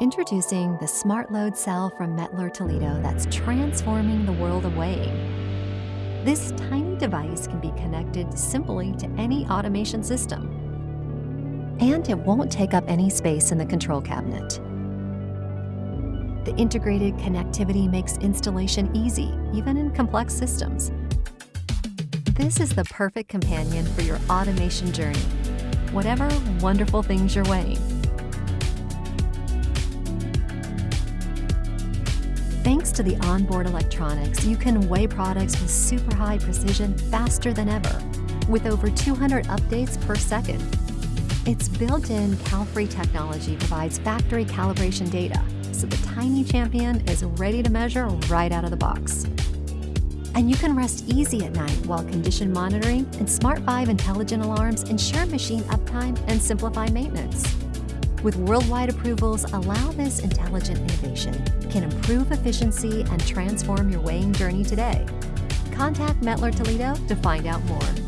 Introducing the Smart Load cell from Mettler Toledo that's transforming the world of weighing. This tiny device can be connected simply to any automation system. And it won't take up any space in the control cabinet. The integrated connectivity makes installation easy, even in complex systems. This is the perfect companion for your automation journey, whatever wonderful things you're weighing. Thanks to the onboard electronics, you can weigh products with super high precision faster than ever, with over 200 updates per second. Its built-in CalFree technology provides factory calibration data, so the tiny champion is ready to measure right out of the box. And you can rest easy at night while condition monitoring and Smart 5 intelligent alarms ensure machine uptime and simplify maintenance with worldwide approvals allow this intelligent innovation can improve efficiency and transform your weighing journey today. Contact Mettler Toledo to find out more.